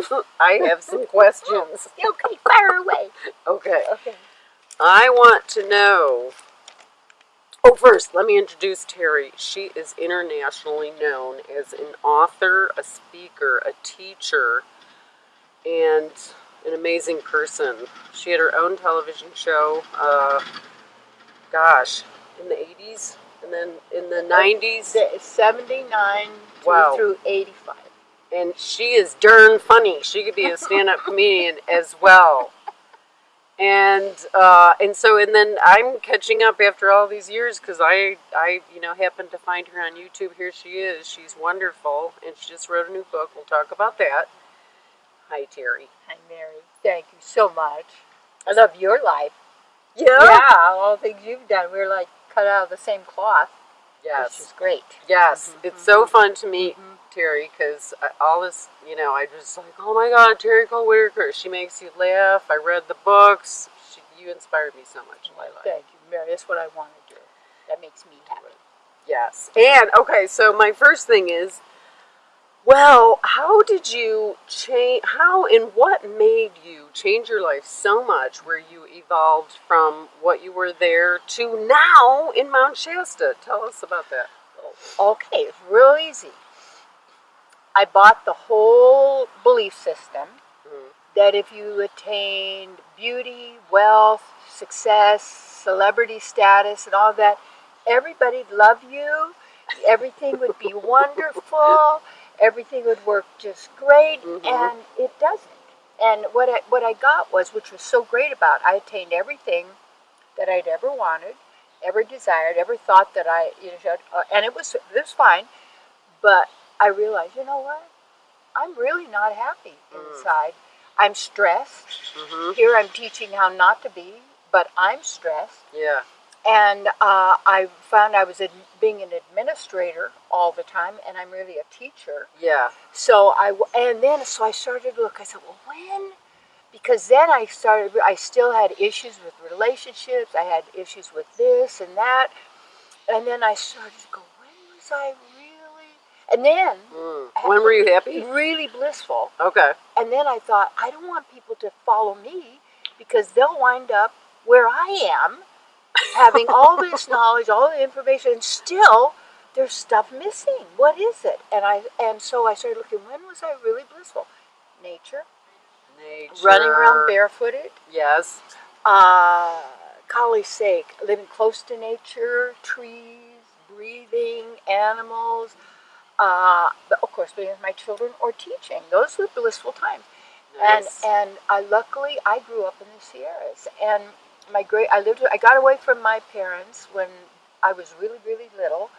I have some questions. Okay, fire away. Okay. Okay. I want to know. Oh, first, let me introduce Terry. She is internationally known as an author, a speaker, a teacher, and an amazing person. She had her own television show, uh, gosh, in the 80s and then in the 90s. The 79 Wow. through 85. And she is darn funny. She could be a stand up comedian as well. And uh, and so and then I'm catching up after all these years because I I you know happened to find her on YouTube. Here she is. She's wonderful, and she just wrote a new book. We'll talk about that. Hi, Terry. Hi, Mary. Thank you so much. I love your life. Yeah. Yeah, all the things you've done. We're like cut out of the same cloth, Yes. which is Yes. great. Yes. Mm-hmm, it's so mm-hmm. fun to meet mm-hmm. Terry because all this, you know, I just like, oh my God, Terry Cole Whittaker. She makes you laugh. I read the books. She, you inspired me so much in my life. Thank you, Mary. That's what I want to do. That makes me happy. Yes. And okay, so my first thing is, well, how did you change? How and what made you change your life so much where you evolved from what you were there to now in Mount Shasta? Tell us about that. Okay, it's real easy. I bought the whole belief system Mhm. that if you attained beauty, wealth, success, celebrity status, and all that, everybody'd love you, everything would be wonderful, everything would work just great, Mhm. and it doesn't. And what I, what I got was, which was so great about, I attained everything that I'd ever wanted, ever desired, ever thought that I, you know, and it was it was fine. But I realized, you know what? I'm really not happy Mm. inside. I'm stressed. Mm-hmm. Here I'm teaching how not to be, but I'm stressed. Yeah. And uh, I found I was ad- being an administrator all the time, and I'm really a teacher. Yeah. So I w- and then so I started to look. I said, well, when? Because then I started. I still had issues with relationships. I had issues with this and that, and then I started to go. When was I? And then Mm. When were you happy? really blissful. Okay. And then I thought, I don't want people to follow me because they'll wind up where I am, having all this knowledge, all the information, and still there's stuff missing. What is it? And I and so I started looking. When was I really blissful? Nature, Nature. running around barefooted. Yes. Uh, golly sake, living close to nature, trees, breathing, animals. Uh, of course, being with my children or teaching. Those were blissful times. Nice. And and I luckily I grew up in the Sierras, and my great I lived I got away from my parents when I was really really little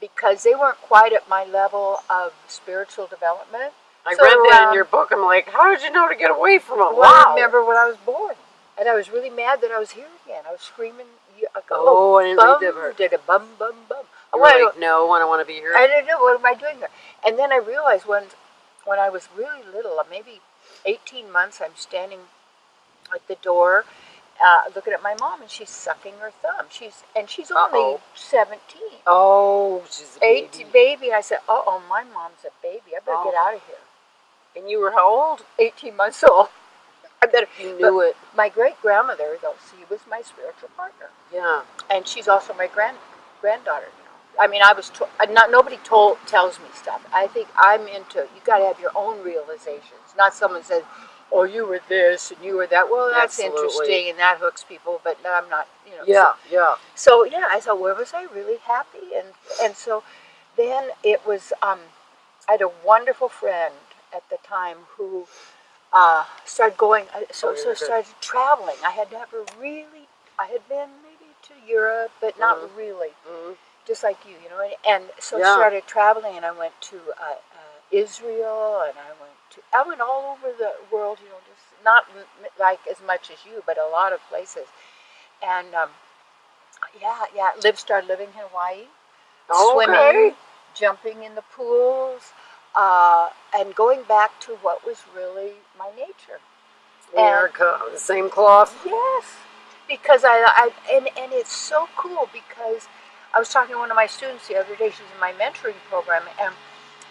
because they weren't quite at my level of spiritual development. I so read that in your book. I'm like, how did you know to get away from them? Well, I remember when I was born, and I was really mad that I was here again. I was screaming. I go, Oh, I didn't read bum, that part. Did a bum bum bum. I You wanted were like, no, I don't want to be here. I don't know what am I doing here. And then I realized when when I was really little, uh, maybe 18 months, I'm standing at the door, uh, looking at my mom, and she's sucking her thumb. She's and she's only Uh-oh. 17, oh, she's a 18 baby. I said, "Oh, oh, my mom's a baby. I better Oh. get out of here." And you were how old? 18 months old. I better. You knew it. My great grandmother, though, she was my spiritual partner. Yeah. and she's also my grand granddaughter. I mean, I was to, uh, not nobody told tells me stuff. I think I'm into. You got to have your own realizations, not someone says, "Oh, you were this and you were that." Well, that's Absolutely. interesting and that hooks people, but I'm not. You know. Yeah. Yeah. So, so yeah, I thought, where was I really happy? And and so then it was. Um, I had a wonderful friend at the time who uh, started going. I- So Oh, so started traveling. I had never really. I had been maybe to Europe, but not Mhm. really. Mhm. Just like you, you know. And, and so Yeah. I started traveling, and I went to uh, uh, Israel, and I went to. I went all over the world, you know, just not like as much as you, but a lot of places. And um, yeah, yeah, live started living in Hawaii swimming, Okay. jumping in the pools, uh, and going back to what was really my nature. America, the same cloth. Yes, because I, I and, and it's so cool because I was talking to one of my students the other day. She's in my mentoring program, and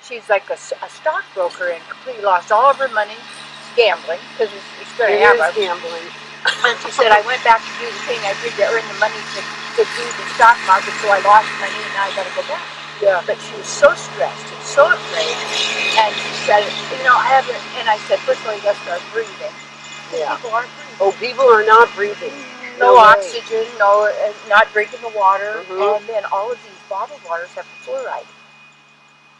she's like a stockbroker and completely lost all of her money gambling because it's going It to have is gambling. and she said, I went back to do the thing I did to earn the money to, to do the stock market, so I lost money and now I got to go back. Yeah. But she was so stressed and so afraid. And she said, you know, I haven't, and I said, first of all, you got to start breathing. Yeah. People aren't breathing. Oh, people are not breathing. No, No oxygen, no, uh, not drinking the water. Mhm. And then all of these bottled waters have fluoride.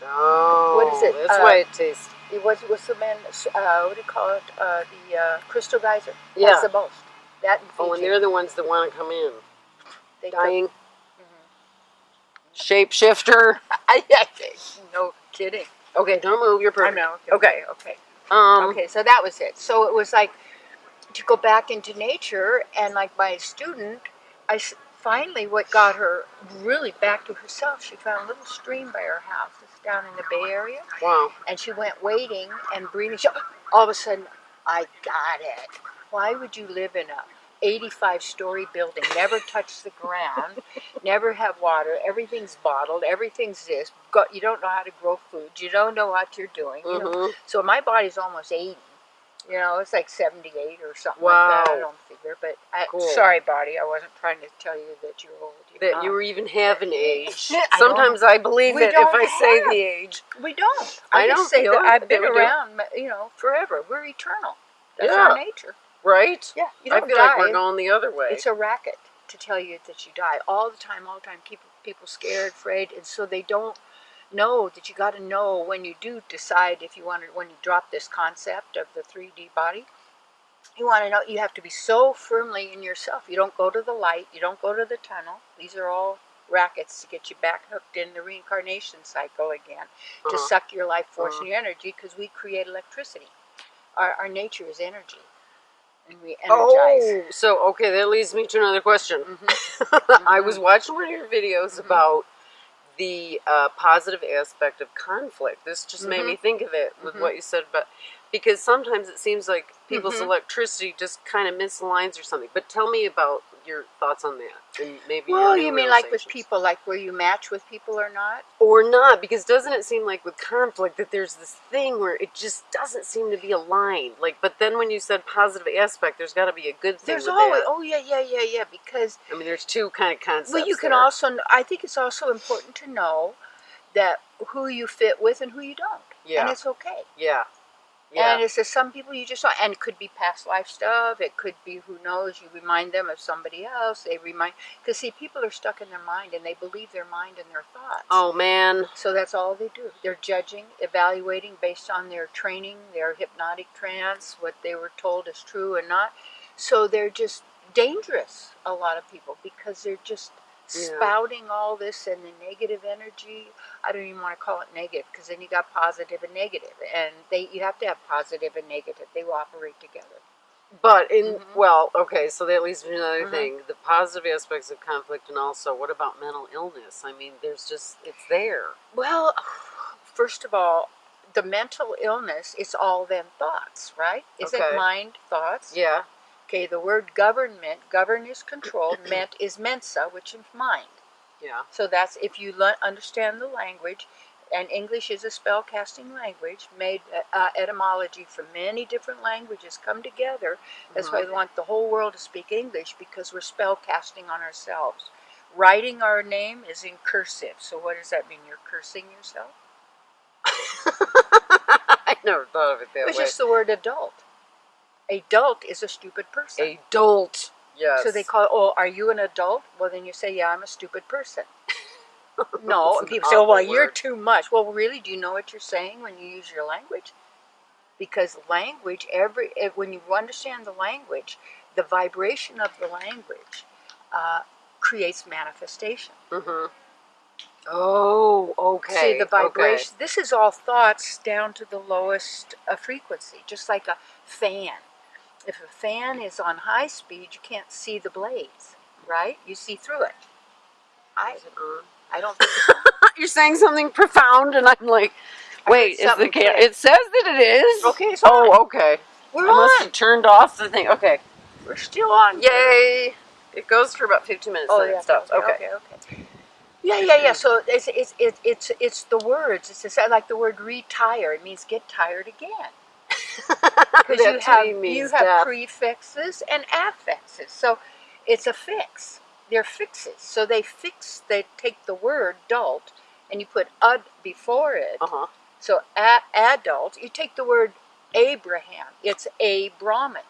Oh, What is it? That's Uh, why it tastes. It was, what's the man, uh, what do you call it? Uh, the uh, crystal geyser. Yeah. That's the most. That and Oh, and they're the ones that want to come in. They Dying. Shapeshifter. no kidding. Okay, don't move your I person. know. Okay. Okay. Um, Okay. So that was it. So it was like to go back into nature, and like my student, i finally what got her really back to herself. She found a little stream by her house. It's down in the Bay Area, Wow. and she went wading and breathing. She, all of a sudden, I got it. Why would you live in a 85 story building, never touch the ground, never have water, everything's bottled, everything's this, got, you don't know how to grow food, you don't know what you're doing. You know? Mhm. So my body's almost 80. You know, it's like 78 or something like that. I don't figure. But I, Cool. sorry, body, I wasn't trying to tell you that you're old. You're That not. you even have an age. I Sometimes I believe it if I say the age. We don't. I I, don't say that I've been do. around, you know, forever. We're eternal. That's Yeah. our nature. Right? Yeah, you I don't feel die. like we're going the other way. It's a racket to tell you that you die all the time, all the time. Keep people scared, afraid, and so they don't know that you got to know when you do decide if you want to. When you drop this concept of the 3D body, you want to know you have to be so firmly in yourself. You don't go to the light. You don't go to the tunnel. These are all rackets to get you back hooked in the reincarnation cycle again, to Uh-huh. suck your life force Uh-huh. and your energy because we create electricity. Our, our nature is energy, and we energize. Oh, so okay, that leads me to another question. Mhm. I was watching one of your videos Mhm. about the uh, positive aspect of conflict. This just made Mhm. me think of it with Mhm. what you said about because sometimes it seems like people's Mhm. electricity just kind of misaligns or something. But tell me about your thoughts on that and maybe Well, you mean like with people, like where you match with people or not? or not because doesn't it seem like with conflict that there's this thing where it just doesn't seem to be aligned like but then when you said positive aspect there's got to be a good thing There's always, that. oh yeah, yeah, yeah, yeah. Because i mean there's two kind of concepts well, you can there. also, I think it's also important to know that who you fit with and who you don't, yeah and it's okay. yeah yeah And it's just some people you just don't, and it could be past life stuff. It could be who knows. You remind them of somebody else. They remind because see, people are stuck in their mind and they believe their mind and their thoughts. oh man So that's all they do. They're judging, evaluating based on their training, their hypnotic trance, what they were told is true and not. So they're just dangerous, a lot of people, because they're just Yeah. spouting all this and the negative energy. I don't even want to call it negative because then you got positive and negative, and they you have to have positive and negative. They will operate together. but in Mhm. well okay so that leads me to another Mhm. thing the positive aspects of conflict and also what about mental illness i mean there's just it's there Well, first of all, the mental illness is all them thoughts, right? Isn't Okay. mind thoughts? yeah Okay, the word government, govern is control, ment is mensa, which is mind. yeah So that's if you understand the language, and English is a spell casting language made uh, etymology from many different languages come together. That's why Mhm. we want the whole world to speak English because we're spell casting on ourselves. Writing our name is in cursive. So what does that mean? You're cursing yourself? i never thought of it that It's way It's just the word adult. Adult is a stupid person. adult yes So they call, oh, are you an adult? Well, then you say, yeah, I'm a stupid person. No, and people say, oh, well, awful you're too much. Well, really, do you know what you're saying when you use your language? Because language, every if, when you understand the language, the vibration of the language uh, creates manifestation. Mm-hmm. Oh, okay. See, the okay. vibration. This is all thoughts down to the lowest uh, frequency, just like a fan. If a fan is on high speed, you can't see the blades, right? You see through it. I, Is it on? I don't. You're saying something profound, and I'm like, wait, is the something ca- click. It says that it is. Okay, it's oh, on. Oh, okay. We're I must on. have turned off the thing. Okay. We're still on. Yay! It goes for about 15 minutes. Oh, yeah. it stops. Okay, Okay. okay, okay. Yeah, yeah, yeah. So it's it's it's it's, it's the words. It's just like the word retire. It means get tired again. Because you have you have death. prefixes and affixes. So it's a fix. They're fixes. So they fix. They take the word adult and you put ud before it. Uh-huh. So a- adult. You take the word Abraham. It's a Brahmin.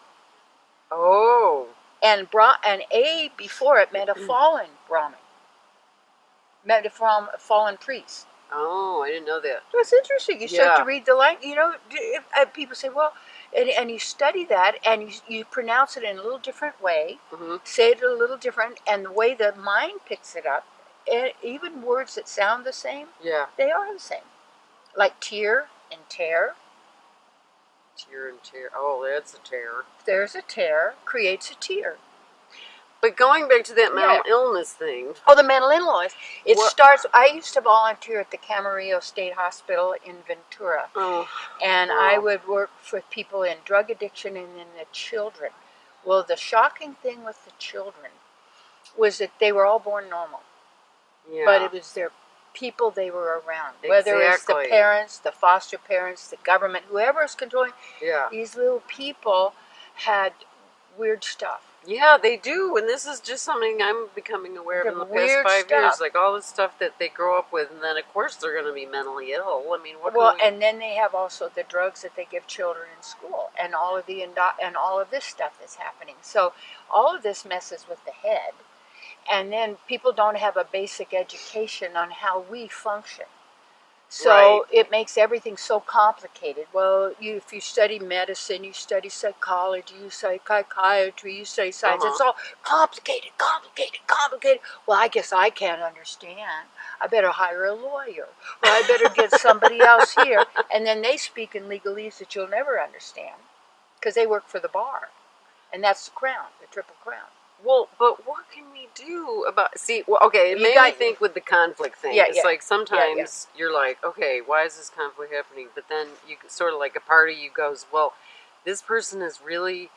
Oh. and bra- and a before it meant a fallen Brahmin, meant a fallen priest. Oh, I didn't know that. That's interesting. You start Yeah. to read the language. You know, if, uh, people say, well, and, and you study that and you, you pronounce it in a little different way, hmm say it a little different, and the way the mind picks it up, e- even words that sound the same, Yeah. they are the same. Like tear and tear. Tear and tear. Oh, that's a tear. There's a tear, creates a tear. But going back to that mental Yeah. illness thing. Oh, the mental illness. It What- starts. I used to volunteer at the Camarillo State Hospital in Ventura, Oh. and I would work with people in drug addiction and in the children. Well, the shocking thing with the children was that they were all born normal, Yeah. but it was their people they were around, whether it's the parents, the foster parents, the government, whoever is controlling yeah. these little people had weird stuff. Yeah, they do, and this is just something I'm becoming aware of in the past five years. Like all the stuff that they grow up with, and then of course they're going to be mentally ill. I mean, what? well, we- and then they have also the drugs that they give children in school, and all of the indo- and all of this stuff that's happening. So all of this messes with the head, and then people don't have a basic education on how we function. So Right. it makes everything so complicated. Well, you if you study medicine, you study psychology, you study psychiatry, you study science. Uh-huh. It's all complicated, complicated, complicated. Well, I guess I can't understand. I better hire a lawyer, or I better get somebody else here. And then they speak in legalese that you'll never understand because they work for the bar, and that's the crown, the triple crown. Well, but what can we do about? See, well, okay, it You made me think with the conflict thing. Yeah, it's yeah. like sometimes you're like, okay, why is this conflict happening? But then you sort of like a part of you goes, well, this person is really,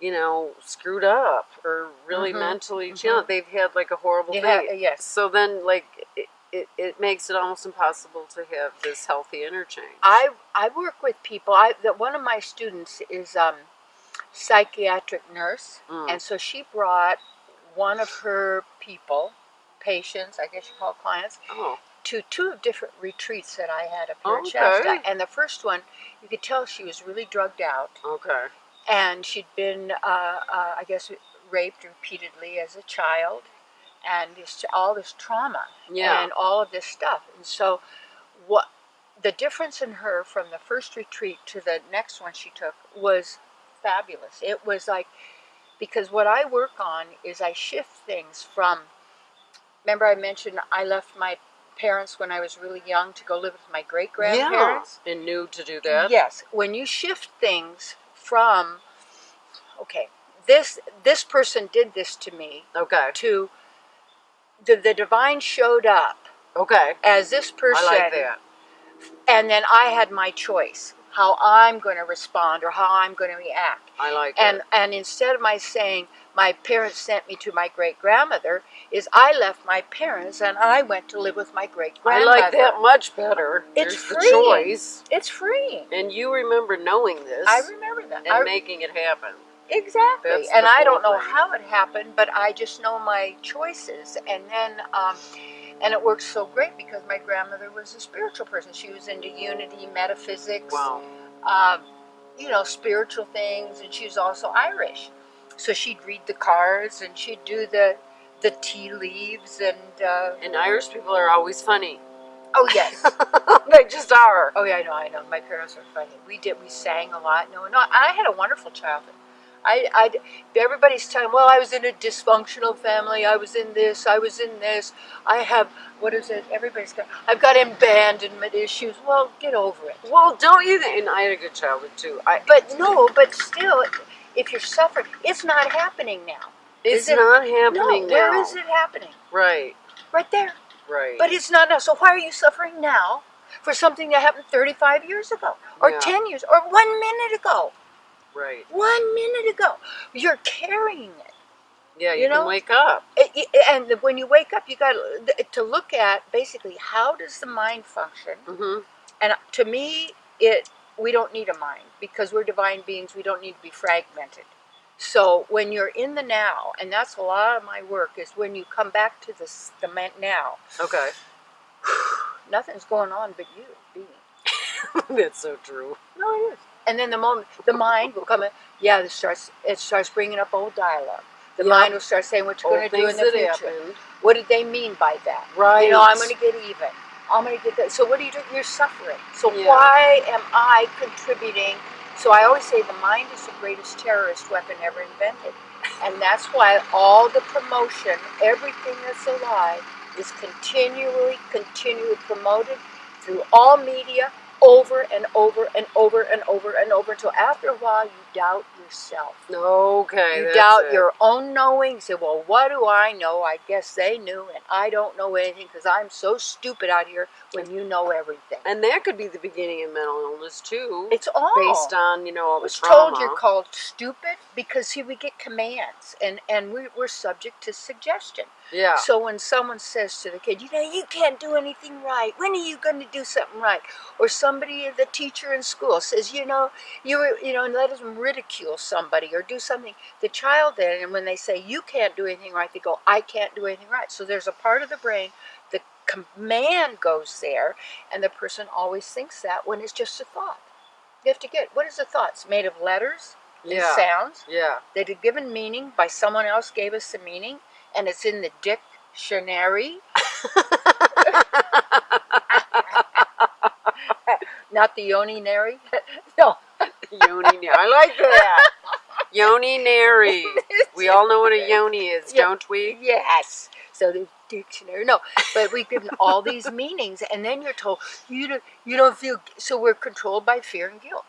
you know, screwed up or really Mhm, mentally mhm. challenged. They've had like a horrible Yeah, thing. yes. So then, like, it, it, it makes it almost impossible to have this healthy interchange. I I work with people. I that one of my students is um, psychiatric nurse, Mm. and so she brought one of her people, patients, I guess you call clients, oh, to two of different retreats that I had up here in Okay. Shasta. And the first one, you could tell she was really drugged out, okay. and she'd been, uh, uh, I guess, raped repeatedly as a child, and this, all this trauma Yeah. and all of this stuff. And so, what the difference in her from the first retreat to the next one she took was fabulous. It was like because what I work on is I shift things from. Remember, I mentioned I left my parents when I was really young to go live with my great grandparents. Yeah. And new to do that. Yes, when you shift things from, okay, this this person did this to me Okay. to the, the divine showed up Okay. as this person I like that. and then I had my choice how I'm going to respond or how I'm going to react. I like And it. and instead of my saying my parents sent me to my great grandmother, is I left my parents and I went to live with my great grandmother. I like that much better. It's There's the choice. It's freeing. And you remember knowing this I remember that. and I- making it happen. Exactly. That's and I don't know thing. how it happened, but I just know my choices. And then, um, and it worked so great because my grandmother was a spiritual person. She was into unity, metaphysics, Wow. um, you know, spiritual things, and she was also Irish. So she'd read the cards and she'd do the the tea leaves and uh, And Irish people are always funny. oh yes, they just are. oh yeah, I know, I know. My parents are funny. We did, we sang a lot. No, no, I had a wonderful childhood. I, I, everybody's telling, well, I was in a dysfunctional family. I was in this. I was in this. I have, what is it? Everybody's got, I've got abandonment issues. Well, get over it. Well, don't you think? And I had a good childhood too. I, But no, but still, if you're suffering, it's not happening now. it's is it- not No, happening now. where is it happening? Right. Right there. Right. But it's not now. So why are you suffering now for something that happened 35 years ago, or Yeah. 10 years, or one minute ago? Right. One minute ago. You're carrying it. Yeah, you, You can wake up. It- and when you wake up, you got to look at basically how does the mind function. hmm And to me, it we don't need a mind because we're divine beings. We don't need to be fragmented. So when you're in the now, and that's a lot of my work, is when you come back to the the now. Okay. Nothing's going on but you being. That's so true. No, it is. And then the moment the mind will come in, yeah, it starts it starts bringing up old dialogue. The Yeah. mind will start saying what you're going to do in the future. What did they mean by that? Right. You know, I'm going to get even. I'm going to get that. So what do you do? You're suffering. So Yeah. why am I contributing? So I always say the mind is the greatest terrorist weapon ever invented. And that's why all the promotion, everything that's alive, is continually, continually promoted through all media over and over and over and over and over until after a while you doubt yourself. Okay. You doubt it. your own knowing. Say, well, what do I know? I guess they knew, and I don't know anything because I'm so stupid out here when you know everything. And that could be the beginning of mental illness too, It's all based on you know all I the was trauma. told you're called stupid because see, we get commands, and and we, we're subject to suggestion. yeah. So when someone says to the kid, you know, you can't do anything right. When are you going to do something right? Or somebody, the teacher in school says, you know, you were- you know, and let them ridicule somebody or do something. The child then, and when they say you can't do anything right, they go, I can't do anything right. So there's a part of the brain, the command goes there, and the person always thinks that when it's just a thought. You have to get what is a thought? It's made of letters and yeah. sounds Yeah. that are given meaning by someone else gave us the meaning and it's in the dictionary not the yoninary no Yoni. I like that. Yoni nary. We all know what a yoni is, Yeah. don't we? yes so the dictionary no but we've given all these meanings and then you're told you don't you don't feel so we're controlled by fear and guilt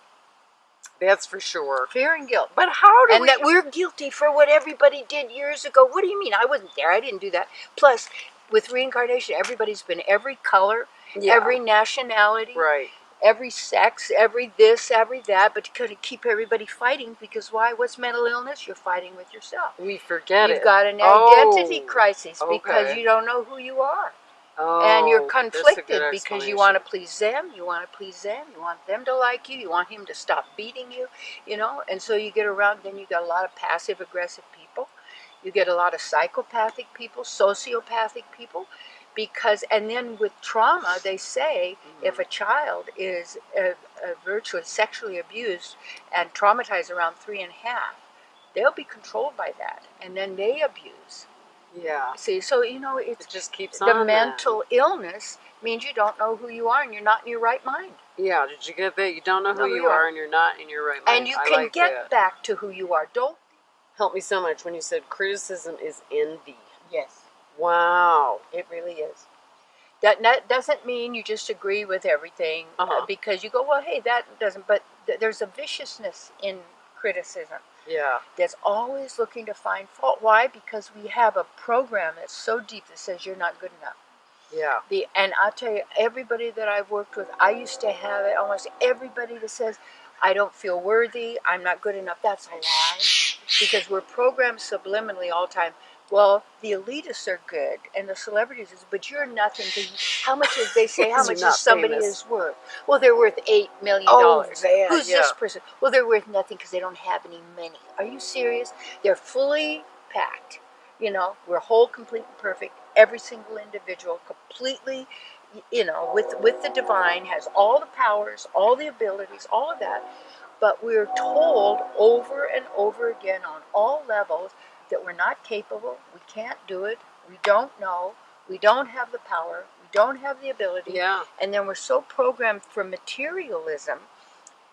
That's for sure. fear and guilt But how do and we? that we're guilty for what everybody did years ago. What do you mean? I wasn't there. I didn't do that. Plus, with reincarnation, everybody's been every color, Yeah. every nationality, right. Every sex, every this, every that, but to kind of keep everybody fighting because why? What's mental illness? You're fighting with yourself. We forget You've it. got an Oh, identity crisis because okay. you don't know who you are. Oh, and you're oh, good conflicted because you want to please them, you want to please them, you want them to like you, you want him to stop beating you, you know, and so you get around, then you got a lot of passive aggressive people, you get a lot of psychopathic people, sociopathic people, because, and then with trauma, they say if a child is uh, uh, virtually sexually abused and traumatized around three and a half, they'll be controlled by that, and then they abuse. Yeah. See, so you know, it's It just keeps the on. then. mental illness means you don't know who you are and you're not in your right mind. Yeah. Did you get that? You don't know who Know who you you are, are. and you're not in your right mind. and you I can like get that. back to who you are. Don't. Helped me so much when you said criticism is envy. Yes, Wow. it really is. That, that doesn't mean you just agree with everything uh, Uh-huh. because you go, well, hey, that doesn't. But th- there's a viciousness in criticism Yeah. that's always looking to find fault. Why? Because we have a program that's so deep that says you're not good enough. Yeah. The and I'll tell you, everybody that I've worked with, I used to have it. Almost everybody that says, "I don't feel worthy. I'm not good enough." That's a lie, because we're programmed subliminally all the time. Well, the elitists are good, and the celebrities is, but you're nothing. To, how much is they say? How much is somebody famous. is worth? Well, they're worth eight million dollars. that, Who's yeah. this person? Well, they're worth nothing because they don't have any money. Are you serious? They're fully packed. You know, we're whole, complete, and perfect. Every single individual, completely, you know, with with the divine, has all the powers, all the abilities, all of that. But we're told over and over again on all levels that we're not capable. We can't do it. We don't know. We don't have the power. We don't have the ability Yeah. and then we're so programmed for materialism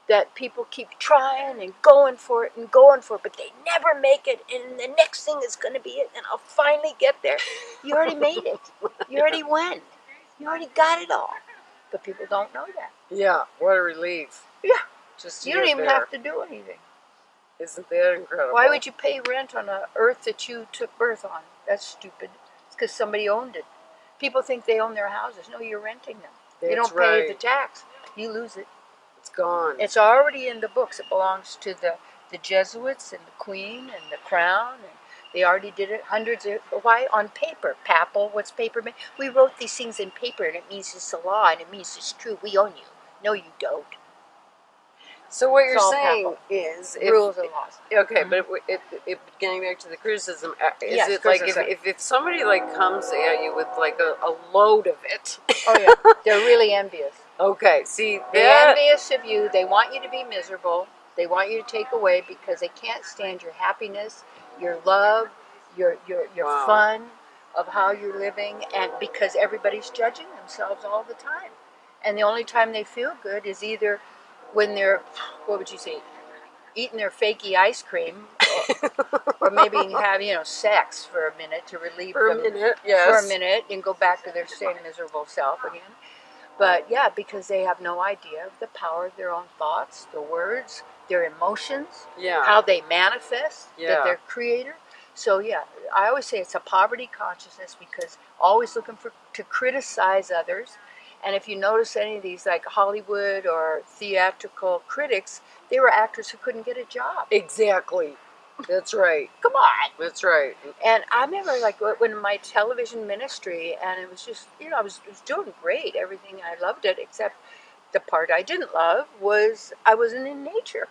that people keep trying and going for it and going for it, but they never make it. And the next thing is going to be it, and I'll finally get there. You already made it. You already won. You already got it all. But people don't know that. Yeah. What a relief. Yeah. Just You don't even there. have to do anything. Isn't that incredible? Why would you pay rent on a earth that you took birth on? That's stupid. It's because somebody owned it. People think they own their houses. No, you're renting them. you don't pay the tax. You lose it. It's gone. It's already in the books. It belongs to the, the Jesuits and the Queen and the Crown and They already did it hundreds of why on paper. Papal, what's paper mean? We wrote these things in paper, and it means it's a law, and it means it's true. We own you. No, you don't. So what you're saying papal. is, if, Rules and laws. okay, but it, it, it, getting back to the criticism, uh, is Yes, it like if, if, if somebody like comes at you with like a, a load of it? Oh yeah, they're really envious. okay, see They're envious of you. They want you to be miserable. They want you to take away because they can't stand your happiness, your love, your your your Wow. fun of how you're living, and because everybody's judging themselves all the time. And the only time they feel good is either when they're, what would you say, eating their fakey ice cream, or, or maybe have you know sex for a minute to relieve for a them minute, yes, for a minute and go back to their same miserable self again. But yeah, because they have no idea of the power of their own thoughts, the words, their emotions, yeah, how they manifest Yeah. that they're creator. So yeah, I always say it's a poverty consciousness because always looking for to criticize others. And if you notice any of these like Hollywood or theatrical critics, they were actors who couldn't get a job. exactly. That's right. Come on. That's right. And I remember like when my television ministry, and it was just you know I was, was doing great, everything I loved it, except the part I didn't love was I wasn't in nature.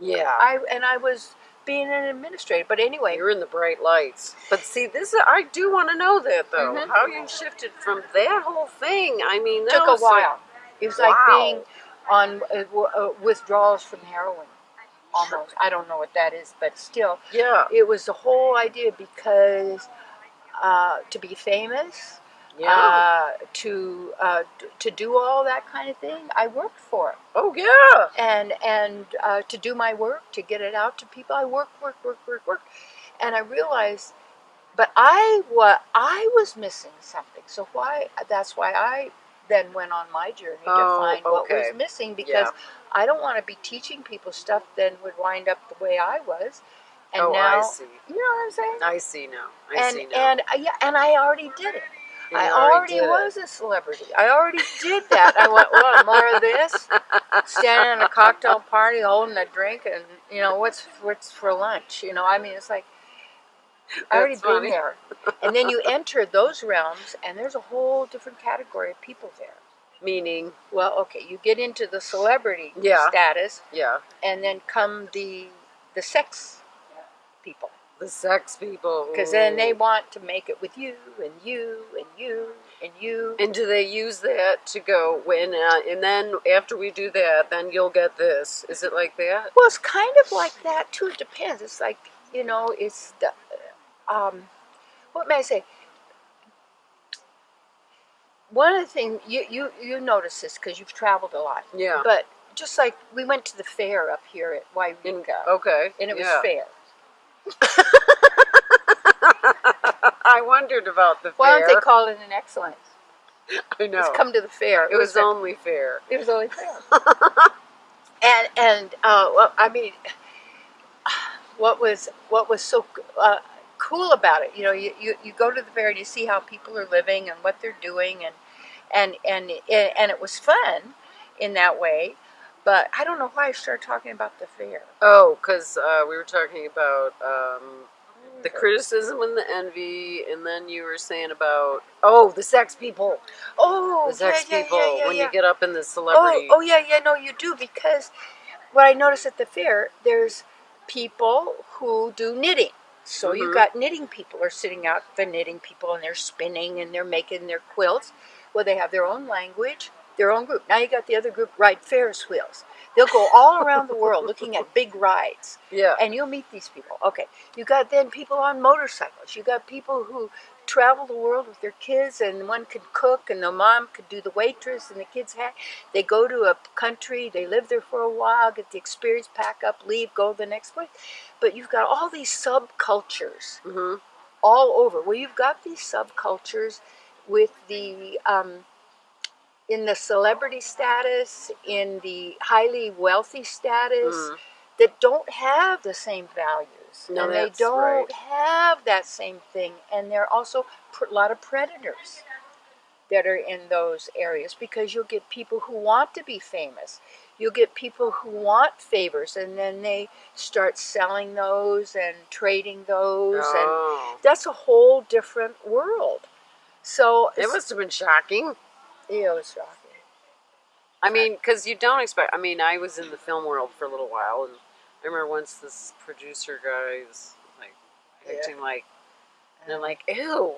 Yeah. I and I was being an administrator. But anyway, You're in the bright lights. But see, this is, I do want to know that though. Mhm. How you shifted from that whole thing? I mean, that took a while. it was like being on uh, w- uh, withdrawals from heroin. Almost, I don't know what that is, but still, yeah, it was the whole idea because uh, to be famous, yeah. uh, to uh, to do all that kind of thing. I worked for it, oh yeah. and and uh, to do my work, to get it out to people. I work, work, work, work, work, and I realized, but I what I was missing something. So why? That's why I then went on my journey Oh, to find what was missing because I don't want to be teaching people stuff then would wind up the way I was. And oh, now, I see. you know what I'm saying? I see now. I and see now. and uh, yeah, and I already did it. You I already it. was a celebrity. I already did that. I went, well, more of this. Standing in a cocktail party, holding a drink, and you know what's what's for lunch. You know, I mean, it's like I already That's been there. And then you enter those realms, and there's a whole different category of people there. Meaning, Well, okay, you get into the celebrity Yeah. status, yeah, and then come the the sex people. The sex people. Because then they want to make it with you and you and you and you. And do they use that to go when? Uh, and then after we do that, then you'll get this. Is it like that? Well, it's kind of like that too. It depends. It's like you know, it's the um, what may I say? One of the things you you you notice this because you've traveled a lot, Yeah. but just like we went to the fair up here at Yreka, okay. and it was yeah. fair. I wondered about the Why fair. don't they call it an excellence? I know. Let's come to the fair. it was a- only fair. It was only fair. and and uh, well, I mean, what was what was so uh, cool about it? You know, you, you, you go to the fair and you see how people are living and what they're doing, and and and and it was fun in that way. But I don't know why I started talking about the fair. Oh, because uh, we were talking about um, the criticism and the envy, and then you were saying about oh the sex people, Oh, the sex yeah, yeah, people yeah, when you get up in the celebrity. Oh, oh yeah, yeah, no, you do because what I noticed at the fair, there's people who do knitting. So Mhm. you got knitting people are sitting out, the knitting people, and they're spinning and they're making their quilts. Well, they have their own language, their own group. Now you got the other group ride Ferris wheels. They'll go all around the world looking at big rides yeah. and you'll meet these people. Okay, you got then people on motorcycles. You got people who travel the world with their kids, and one could cook, and the mom could do the waitress, and the kids had. They go to a country, they live there for a while, get the experience, pack up, leave, go the next place. But you've got all these subcultures hmm all over. Well, you've got these subcultures with the um, in the celebrity status, in the highly wealthy status Mhm. that don't have the same values, No, and they don't right. have that same thing, and there are also a lot of predators that are in those areas because you'll get people who want to be famous. You'll get people who want favors, and then they start selling those and trading those, and Oh. that's a whole different world. So It must have been shocking. It was shocking. I mean, because you don't expect. I mean, I was in the film world for a little while, and I remember once this producer guy was like acting like, and I'm like, ew.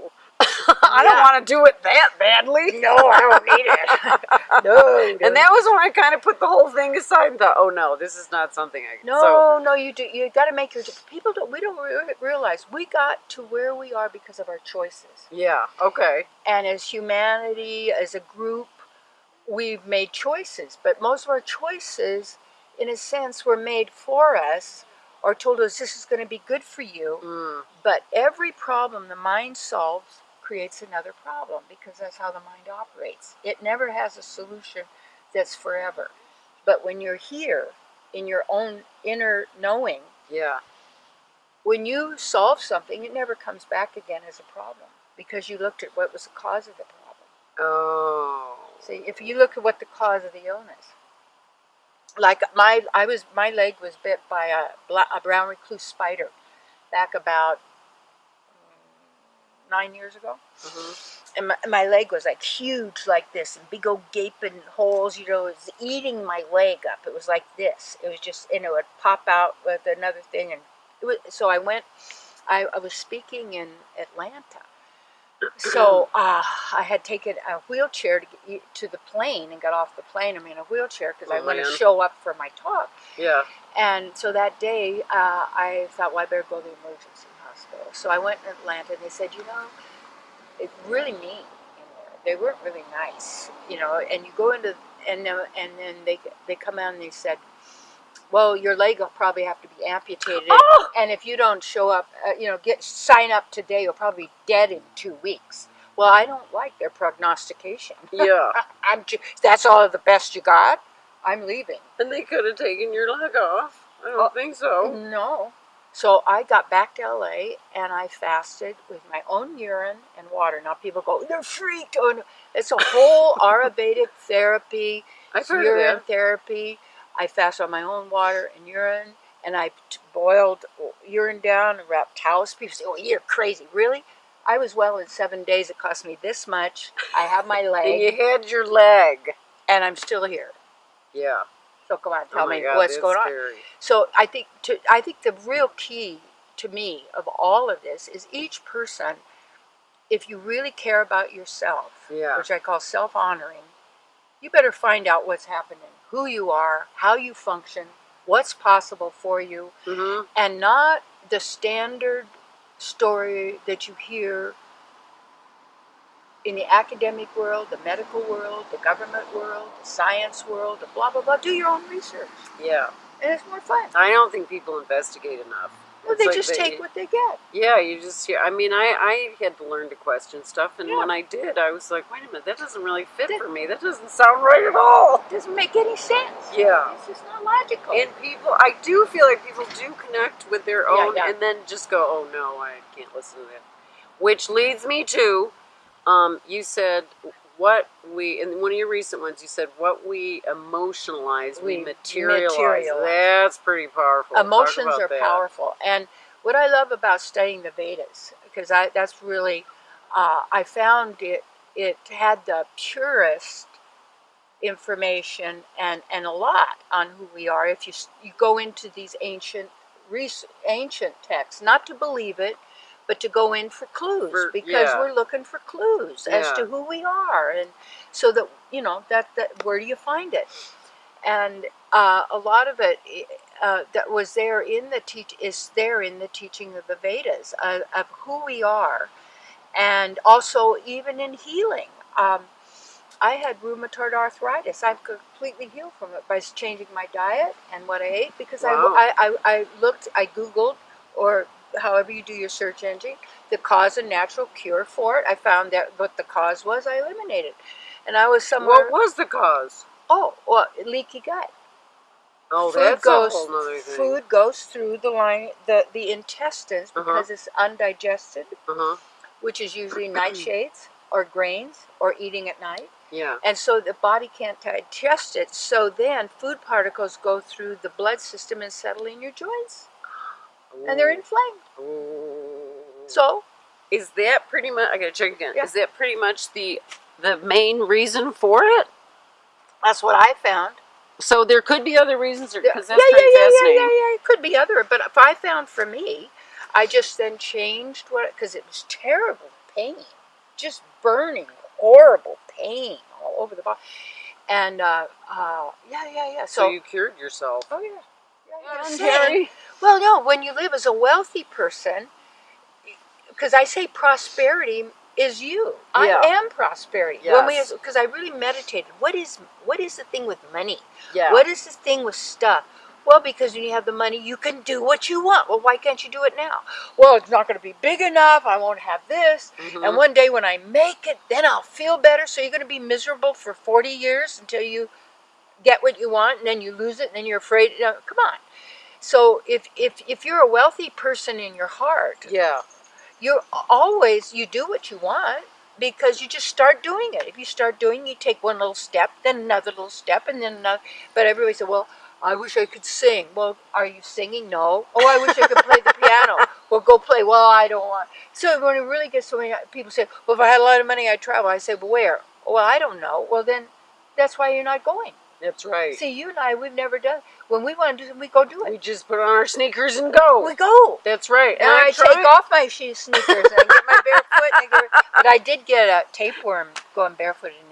I don't want to do it that badly. No, I don't need it. no, And that was when I kind of put the whole thing aside and thought, oh no, this is not something I can. No, So, no, you do. You got to make your people. Don't, we don't re- realize we got to where we are because of our choices. yeah, okay. And as humanity, as a group, we've made choices. But most of our choices, in a sense, were made for us or told us this is going to be good for you. Mm, But every problem the mind solves creates another problem because that's how the mind operates. It never has a solution that's forever. But when you're here in your own inner knowing, yeah. when you solve something, it never comes back again as a problem because you looked at what was the cause of the problem. Oh. See, if you look at what the cause of the illness, like my, I was, my leg was bit by a, a brown recluse spider back about nine years ago. Mhm. and my, my leg was like huge like this and big old gaping holes you know it was eating my leg up it was like this it was just and it would pop out with another thing and it was, so i went I, I was speaking in atlanta so uh, i had taken a wheelchair to get to the plane and got off the plane i'm in a wheelchair because i Oh, want to show up for my talk Yeah. and so that day, uh, I thought, well, I better go to the emergency hospital. So I went in Atlanta, and they said, you know, it's really mean in there. They weren't really nice, you know. And you go into, and then, and then they they come out and they said, well, your leg will probably have to be amputated, Oh! and if you don't show up, uh, you know, get sign up today, you'll probably be dead in two weeks. Well, I don't like their prognostication. Yeah. I'm ju- that's all the best you got. I'm leaving. And they could have taken your leg off. I don't Oh. think so. No. So I got back to LA and I fasted with my own urine and water. Now people go, they're freaked. Oh, no. It's a whole Ayurvedic therapy, I've heard urine of that. therapy. I fast on my own water and urine, and I t- boiled urine down and wrapped towels. People say, "Oh, you're crazy, really?" I was well in seven days. It cost me this much. I have my leg. And leg, you had your leg. and I'm still here. Yeah. So come on, tell oh me God, what's going on. So I think to I think the real key to me of all of this is each person, if you really care about yourself, Yeah. which I call self honoring, you better find out what's happening, who you are, how you function, what's possible for you, Mm-hmm. and not the standard story that you hear in the academic world, the medical world, the government world, the science world, the blah blah blah. Do your own research. Yeah. And it's more fun. I don't think people investigate enough. Well, they like just they- take what they get. Yeah, you just hear. I mean, I, I had to learn to question stuff, and Yeah. when I did, I was like, wait a minute, that doesn't really fit for me. That doesn't sound right at all. It doesn't make any sense. Yeah. It's just not logical. And people, I do feel like people do connect with their Yeah, own, yeah. and then just go, oh no, I can't listen to that. Which leads me to, um, you said what we in one of your recent ones. You said what we emotionalize, we, We materialize. materialize. That's pretty powerful. Emotions are that. powerful. And what I love about studying the Vedas, because I that's really, uh, I found it it had the purest information and and a lot on who we are. If you you go into these ancient ancient texts, not to believe it, but to go in for clues For- because yeah. we're looking for clues as to who we are, and so that you know that that where do you find it? And uh, a lot of it uh, that was there in the teach is there in the teaching of the Vedas uh, of who we are, and also even in healing. Um, I had rheumatoid arthritis. I'm completely healed from it by changing my diet and what I ate because Wow. I, I, I looked, I Googled, or however you do your search engine, the cause and natural cure for it. I found that what the cause was, I eliminated. And I was somewhere, What was the cause? oh, well, leaky gut. Oh, food that's goes, a whole nother thing. Food goes through the line, the, the intestines Uh-huh. because it's undigested, Uh huh. which is usually nightshades or grains or eating at night. Yeah. And so the body can't digest it. So then food particles go through the blood system and settle in your joints. And they're inflamed. So is that pretty much? I gotta check again. Yeah. Is that pretty much the the main reason for it? that's what I found. So there could be other reasons, because that's yeah, pretty yeah, yeah, fascinating. yeah, yeah, yeah. It could be other, but if I found for me, I just then changed what because it was terrible pain, just burning, horrible pain all over the body, and uh, uh, yeah, yeah, yeah. So, So, you cured yourself. oh yeah, yeah. Terry. Well, no, when you live as a wealthy person, because I say prosperity is you. Yeah. I am prosperity. When we, Yes. because I really meditated. What is what is the thing with money? Yeah. What is the thing with stuff? Well, because when you have the money, you can do what you want. Well, why can't you do it now? Well, it's not going to be big enough. I won't have this. Mhm. And one day when I make it, then I'll feel better. So you're going to be miserable for 40 years until you get what you want, and then you lose it, and then you're afraid. No, come on. So if if if you're a wealthy person in your heart, yeah. you're always you do what you want because you just start doing it. If you start doing, you take one little step, then another little step, and then another. But everybody said, "Well, I wish I could sing." Well, are you singing? No. Oh, I wish I could play the piano. Well, go play. Well, I don't want. So when it really gets so many people say, "Well, if I had a lot of money, I'd travel." I say, "Well, where?" Well, I don't know. Well, then that's why you're not going. That's right. See, you and I, we've never done. When we want to do something, we go do it. we just put on our sneakers and go. We go. That's right. And I, tried- take off my shoes, sneakers, and I get my barefoot. And I get, but I did get a tapeworm going barefoot in India.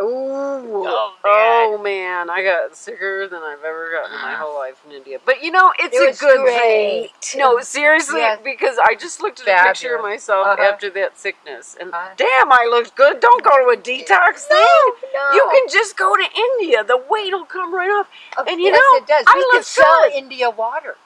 Ooh. Oh, Oh, man. I got sicker than I've ever gotten in my whole life in India. But you know, it's It a good great. thing. No, seriously, Yes. because I just looked at a picture of myself Uh-huh. after that sickness, and Uh-huh. damn, I looked good. Don't go to a detox thing. no. You can just go to India. The weight will come right off. And you yes, know, it does. I we look could sell good. India water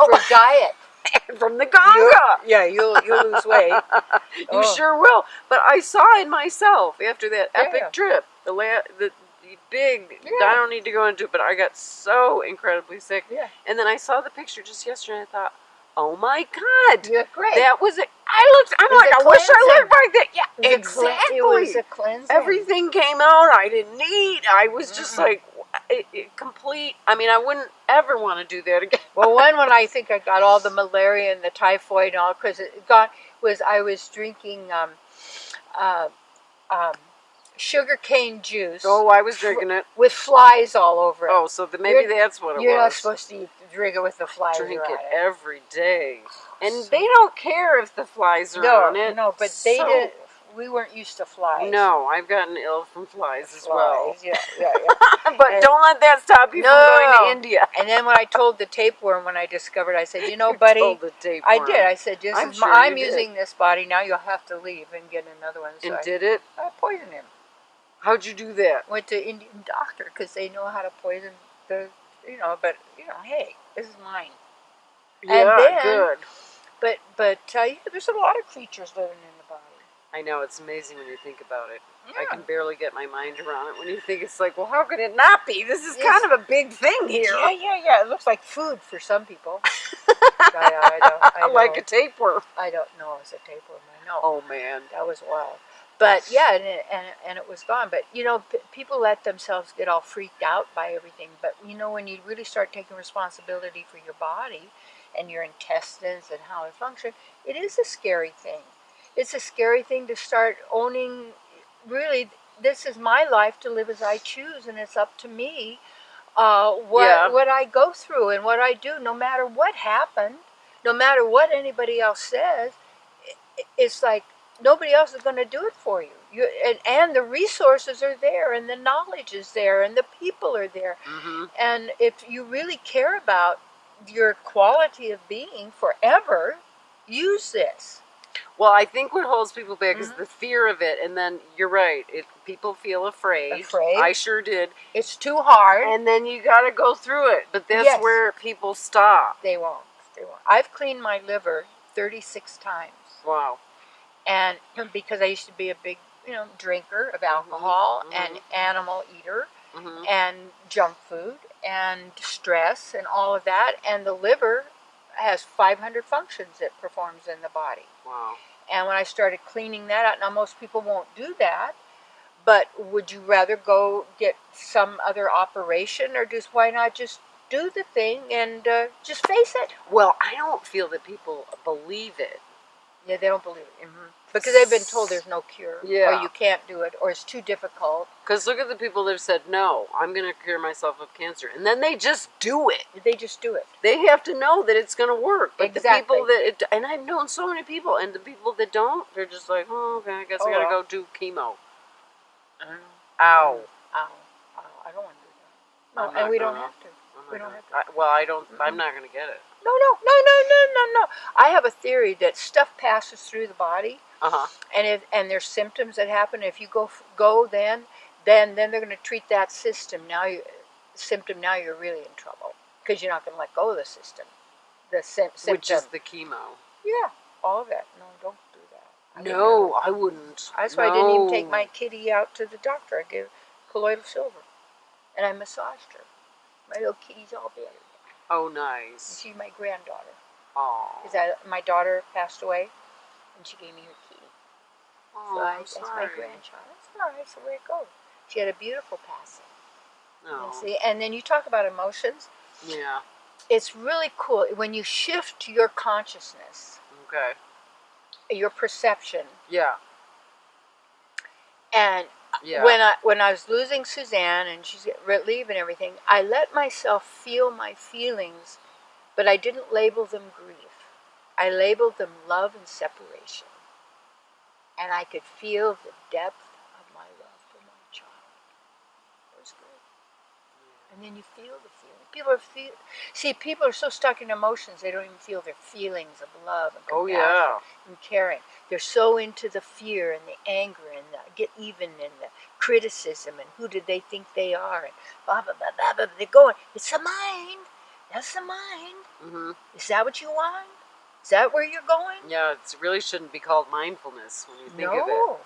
Oh. for diet. from the Ganga. yeah, you'll you'll lose weight. you Oh. sure will. But I saw in myself after that Yeah. epic trip, the la- the, the big. Yeah. I don't need to go into it, but I got so incredibly sick. Yeah. And then I saw the picture just yesterday. and I thought, oh my god, great. that was it. I looked. I'm like, I wish I cleansing. looked like that. Yeah, It was a exactly. It was a cleansing. Everything came out. I didn't eat. I was just Mhm. like. It, it complete. I mean, I wouldn't ever want to do that again. Well, one when I think I got all the malaria and the typhoid and all because it got was I was drinking um, uh, um, sugar cane juice Oh, I was drinking it. with flies all over it. Oh, so the, maybe You're- that's what it You're was. not supposed to eat, drink it with the flies drink around it every day, and So- they don't care if the flies are No, on it. no, but they So- did. We weren't used to flies. No, I've gotten ill from flies as well. Flies, Yeah, yeah, yeah. but And- don't let that stop you from going to India. and then when I told the tapeworm when I discovered, I said, you know, You buddy, told the tapeworm. I did. I said, this I'm sure I'm you did. using this body now. You'll have to leave and get another one. So and I, did it? I poisoned him. How'd you do that? Went to Indian doctor because they know how to poison the, you know. But you know, hey, this is mine. Yeah, then- good. But but uh, yeah, there's a lot of creatures living in. I know it's amazing when you think about it. I can barely get my mind around it when you think it's like, well, how could it not be? This is Yes. kind of a big thing here. Yeah, yeah, yeah. It looks like food for some people. I, I don't, I like a tapeworm. I don't know. It's a tapeworm. I know. Oh man. That was wild. But yeah, and it, and, and it was gone. But you know, p- people let themselves get all freaked out by everything. But you know, when you really start taking responsibility for your body and your intestines and how it functions, it is a scary thing. It's a scary thing to start owning. Really, this is my life to live as I choose, and it's up to me uh, what Yeah. what I go through and what I do, no matter what happened, no matter what anybody else says. It's like nobody else is going to do it for you. You and, and the resources are there, and the knowledge is there, and the people are there. hmm And if you really care about your quality of being forever, use this. Well, I think what holds people back is Mhm. the fear of it, and then you're right. It people feel afraid. Afraid. I sure did. It's too hard. And then you got to go through it. But that's Yes. where people stop. they won't. They won't. I've cleaned my liver 36 times. Wow. and because I used to be a big, you know, drinker of alcohol mhm. and animal eater hmm and junk food and stress and all of that, and the liver has 500 functions it performs in the body. Wow. And when I started cleaning that out, now most people won't do that, But would you rather go get some other operation, or just why not just do the thing and uh, just face it? Well, I don't feel that people believe it. Yeah, they don't believe it hmm because they've been told there's no cure, Yeah. or you can't do it, or it's too difficult. Because look at the people that have said, no, I'm going to cure myself of cancer. And then they just do it. They just do it. They have to know that it's going to work. But the Exactly. people that, it, and I've known so many people, and the people that don't, they're just like, oh, okay, I guess I Oh, got to well. go do chemo. I. Ow. Ow, ow, I don't want to do that. No, and we don't have to. We don't gonna- I, well, I don't, I'm not going to get it. No, no, no, no, no, no, no. I have a theory that stuff passes through the body, Uh huh. and if and there's symptoms that happen. If you go go then, then then they're going to treat that system. Now you symptom. Now you're really in trouble because you're not going to let go of the system. The sy- symptom. Which is the chemo. yeah, all of it. No, don't do that. I No. I wouldn't. That's why I didn't even take my kitty out to the doctor. I gave colloidal silver, and I massaged her. My little kitty's all better. Oh, And nice. she's my granddaughter. Oh. Is that my daughter passed away, and she gave me her. Oh, So I, that's my grandchild. That's all right. The way it goes. She had a beautiful passing. No. You see, and then you talk about emotions. Yeah. It's really cool when you shift your consciousness, Okay. your perception, Yeah. and Yeah. when I when I was losing Suzanne and she's leaving everything, I let myself feel my feelings, but I didn't label them grief. I labeled them love and separation, and I could feel the depth of my love for my child. It was great. And then you feel the feeling. People are feel. See, people are so stuck in emotions they don't even feel their feelings of love and oh, compassion yeah. and caring. They're so into the fear and the anger and the get even and the criticism and who did they think they are and blah blah blah blah blah. They're going. It's the mind. That's the mind. hmm Is that what you want? Is that where you're going? Yeah, it really shouldn't be called mindfulness when you think of it.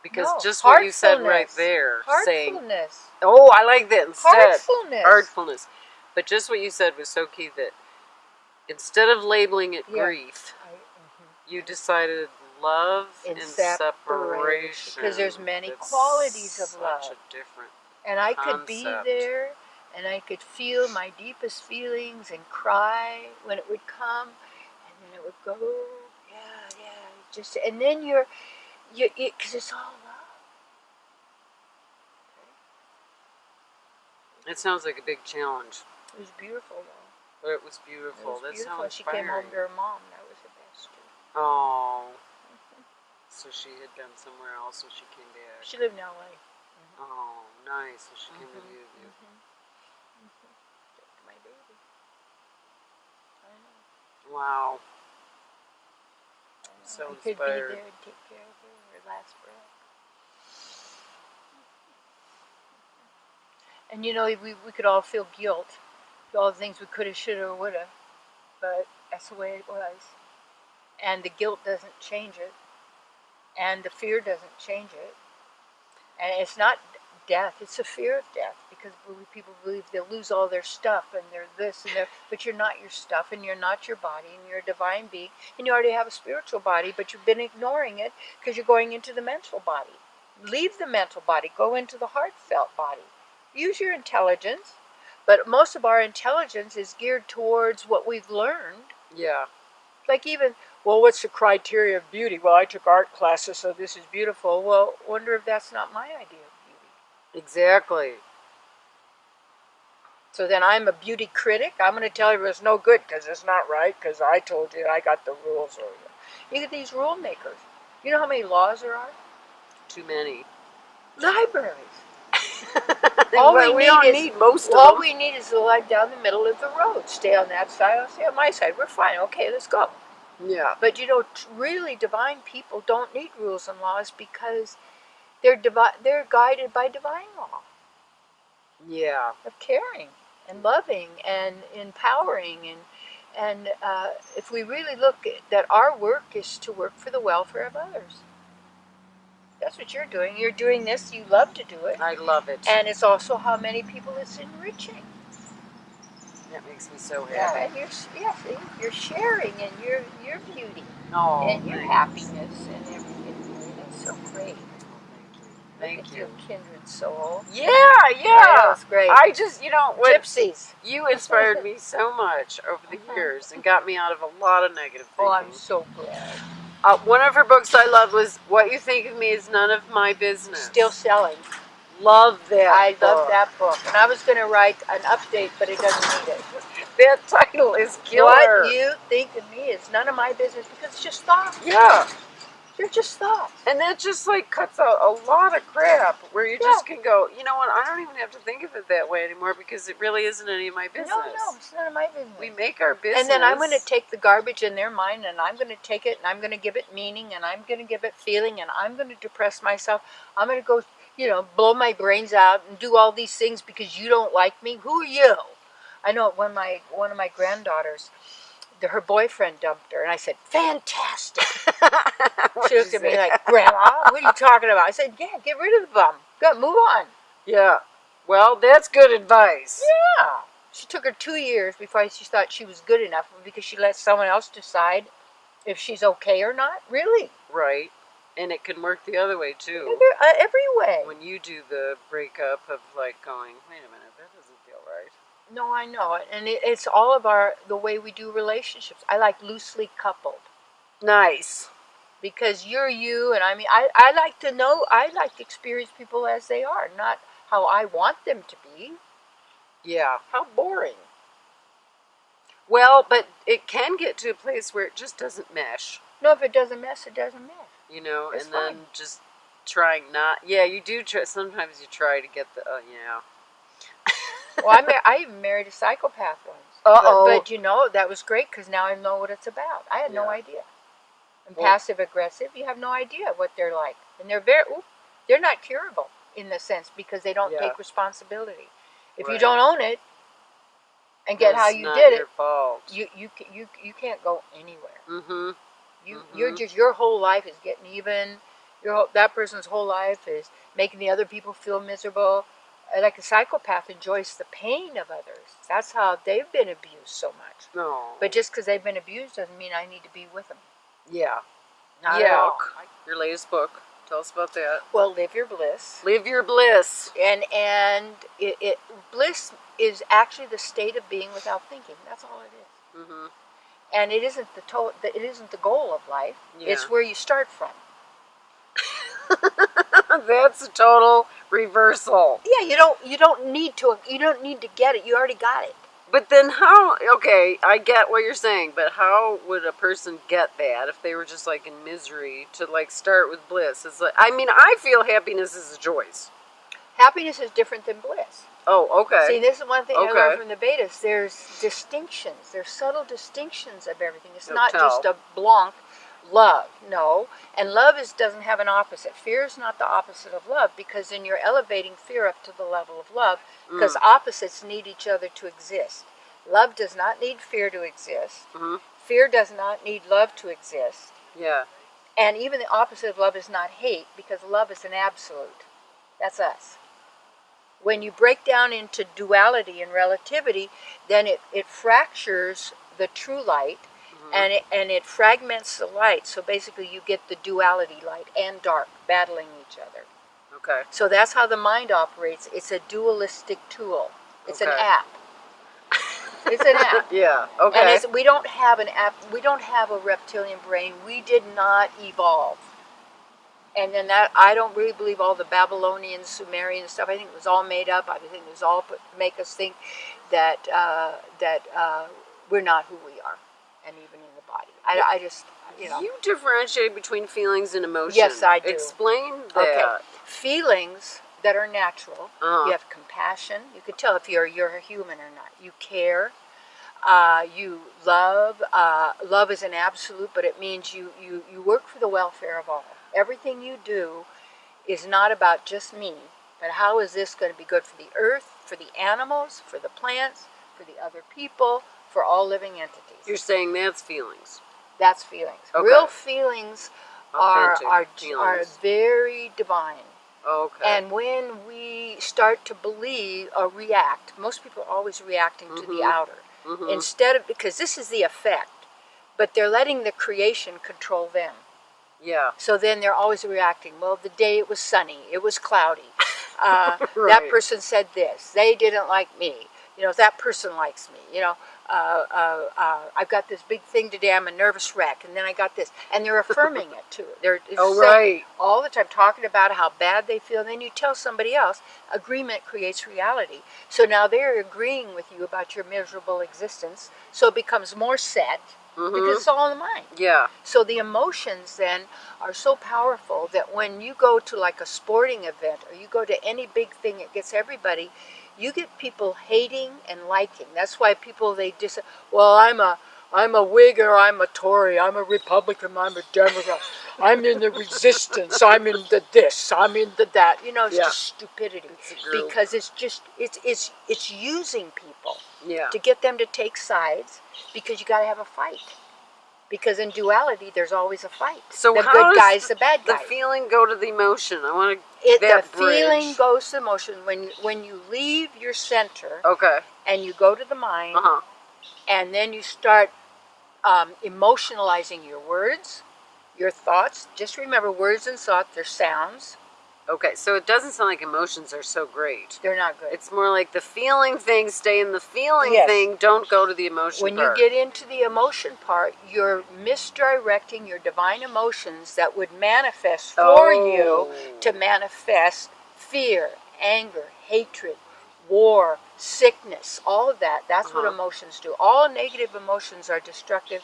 Because No. just what you said right Heartfulness. there, saying, oh, I like that instead. Heartfulness. Artfulness. But just what you said was so key that instead of labeling it Yeah. grief, I- mhm. you decided love And and, separation. Because there's many It's qualities of such love. And I could be there and I could feel my deepest feelings and cry when it would come it would go, yeah, yeah, just, and then you're, you, because it's all love. It sounds like a big challenge, It was beautiful though. but it was It beautiful. was That's beautiful. how she came home to her mom. That was the best too. Oh. So she had been somewhere else, so she came back. She lived in LA. Oh, nice. So she came to Mhm. view you. Mm-hmm. Took my baby. I know. Wow. So I could inspired. be there and take care of her, her last breath. And you know, we, we could all feel guilt for all the things we could have, should have, would have, but that's the way it was. And the guilt doesn't change it, and the fear doesn't change it. And it's not death; it's a fear of death because people believe they'll lose all their stuff and they're this and they're. But you're not your stuff, and you're not your body, and you're a divine being, and you already have a spiritual body, but you've been ignoring it because you're going into the mental body. Leave the mental body, go into the heartfelt body. Use your intelligence, but most of our intelligence is geared towards what we've learned. Yeah. Like even, well, what's the criteria of beauty? Well, I took art classes, so this is beautiful. Well, wonder if that's not my idea of. Exactly. So then I'm a beauty critic. I'm going to tell you it's no good because it's not right because I told you I got the rules. Or you get these rule makers. You know how many laws there are? Too many. Libraries. All Well, we we don't is- need most All we need is the line down the middle of the road. Stay on that side. I'll stay on my side. We're fine. Okay, let's go. Yeah. But you know, really divine people don't need rules and laws because they're divi- they're guided by divine law Yeah. of caring and loving and empowering and and uh, if we really look at that our work is to work for the welfare of others. That's what you're doing. You're doing this. You love to do it, I love it. and it's also how many people it's enriching. that makes me so happy. Yeah, and you're yeah, see, you're sharing and your your beauty Oh, and your happiness and everything. It's so great. Thank you. Thank Look at you. kindred soul. Yeah, yeah. it's great. I just, you know, what Gypsies. you inspired me so much over the years and got me out of a lot of negative thinking. Oh, I'm so glad. Uh, one of her books I loved was "What You Think of Me Is None of My Business." Still selling. love that. I book. love that book. And I was going to write an update, but it doesn't need it. That title is killer. What you think of me is none of my business because it's just thoughts. Yeah, They're just thoughts. and that just like cuts out a lot of crap where you just can go. You know what? I don't even have to think of it that way anymore because it really isn't any of my business. No, no, it's none of my business. We make our business, and then I'm going to take the garbage in their mind and I'm going to take it and I'm going to give it meaning and I'm going to give it feeling and I'm going to depress myself. I'm going to go, you know, blow my brains out and do all these things because you don't like me. Who are you? I know when my one of my granddaughters, the, her boyfriend dumped her and I said, "Fantastic." She looked at me like, "Grandma, what are you talking about?" I said, "Yeah, get rid of the bum. Go move on." Yeah. Well, that's good advice. Yeah. She took her two years before she thought she was good enough because she let someone else decide if she's okay or not. Really? Right. And it can work the other way too. Every, uh, every way. When you do the breakup of like going, wait a minute, that doesn't feel right. No, I know it, and it, it's all of our the way we do relationships. I like loosely coupled Nice. because you're you, and I mean, I, I like to know. I like to experience people as they are, not how I want them to be. Yeah. How boring. Well, but it can get to a place where it just doesn't mesh, No, if it doesn't mess, it doesn't mesh you know, It's and then just trying not. Yeah, you do try. Sometimes you try to get the. Uh, yeah. Well, I, mar- I even married a psychopath once. Uh-oh. But, but you know, that was great because now I know what it's about. I had no idea. And Well- passive aggressive, you have no idea what they're like, and they're very, oop, they're not curable in the sense because they don't Yeah. take responsibility. If you don't own it and get how you did it, fault. you you you you can't go anywhere. Mm-hmm. You you're Mhm. just your whole life is getting even. Your whole, that person's whole life is making the other people feel miserable. Uh, Like a psychopath enjoys the pain of others. That's how they've been abused so much. No. But just because they've been abused doesn't mean I need to be with them. Yeah. Not yeah. Your latest book. Tell us about that. Well, live your bliss. Live your bliss. And and it, it bliss is actually the state of being without thinking. That's all it is. Mm-hmm. And it isn't the to- it isn't the goal of life. Yeah. It's where you start from. That's a total reversal. Yeah, you don't you don't need to you don't need to get it. You already got it. But then how okay, I get what you're saying, but how would a person get that if they were just like in misery to like start with bliss? It's like I mean, I feel happiness is a choice. Happiness is different than bliss. Oh, okay. See, this is one thing I learned from the Vedas. There's distinctions. There's subtle distinctions of everything. It's Do not tell. just a blank love. No. And love is doesn't have an opposite. Fear is not the opposite of love because then you're elevating fear up to the level of love because Mm. opposites need each other to exist. Love does not need fear to exist. Mhm. Fear does not need love to exist. Yeah. And even the opposite of love is not hate because love is an absolute. That's us. When you break down into duality and relativity, then it, it fractures the true light and, it, and it fragments the light. So basically, you get the duality light and dark battling each other. Okay. So that's how the mind operates. It's a dualistic tool, it's an app. It's an app. Yeah. Okay. And it's, we don't have an app. We don't have a reptilian brain. We did not evolve. And then that I don't really believe all the Babylonian, Sumerian stuff. I think it was all made up. I think it was all put make us think that uh, that uh, we're not who we are, and even in the body. I, I just you know. You differentiate between feelings and emotions. Yes, I do. Explain that. Okay. Feelings that are natural. Uh-huh. You have compassion. You can tell if you're you're a human or not. You care. Uh, you love. Uh, love is an absolute, but it means you, you you work for the welfare of all. Everything you do is not about just me, but how is this going to be good for the earth, for the animals, for the plants, for the other people, for all living entities. You're saying that's feelings. That's feelings. Okay. Real feelings are Authentic are, are feelings. very divine. Okay. And when we start to believe or react, most people are always reacting to the Mhm. outer. Mhm. Instead of, because this is the effect, but they're letting the creation control them. Yeah. So then they're always reacting. Well, the day it was sunny, it was cloudy. Uh, That person said this. They didn't like me. You know, that person likes me. You know, uh, uh, uh, I've got this big thing today. I'm a nervous wreck, and then I got this, and they're affirming it too. They're Oh, saying right. all the time talking about how bad they feel. And then you tell somebody else. Agreement creates reality. So now they're agreeing with you about your miserable existence. So it becomes more set Mhm. because it's all in the mind. Yeah. So the emotions then are so powerful that when you go to like a sporting event or you go to any big thing that gets everybody, you get people hating and liking. That's why people they dis well I'm a I'm a Whig or I'm a Tory, I'm a Republican, I'm a Democrat, I'm in the resistance, I'm in the this, I'm in the that. You know, it's Yeah. just stupidity. It's. Because it's just it's it's it's using people Yeah. to get them to take sides because you got to have a fight. Because in duality, there's always a fight. So the how good does guys, the bad The feeling go to the emotion. I want to. It, that the feeling goes to emotion when when you leave your center. Okay. and you go to the mind, Uh huh. and then you start um, emotionalizing your words, your thoughts. Just remember, words and thoughts they're sounds. Okay. So it doesn't sound like emotions are so great. They're not good. It's more like the feeling thing. Stay in the feeling Yes. thing. Don't go to the emotion. when you get into the emotion part, you're misdirecting your divine emotions that would manifest for Oh. you to manifest fear, anger, hatred, war, sickness, all of that. That's what Uh-huh. emotions do. All negative emotions are destructive,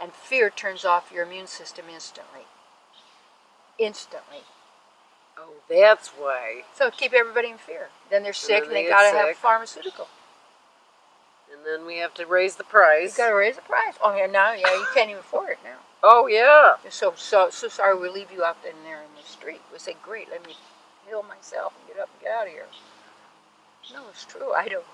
and fear turns off your immune system instantly. Instantly. Oh, that's why. So keep everybody in fear. Then they're sick and they they gotta have pharmaceutical. And then we have to raise the price. You price. gotta raise the price. Oh yeah, now yeah, you can't even afford it now. Oh yeah. So so so sorry we leave you out in there in the street. We say, great, let me heal myself and get up and get out of here. No, it's true. I don't.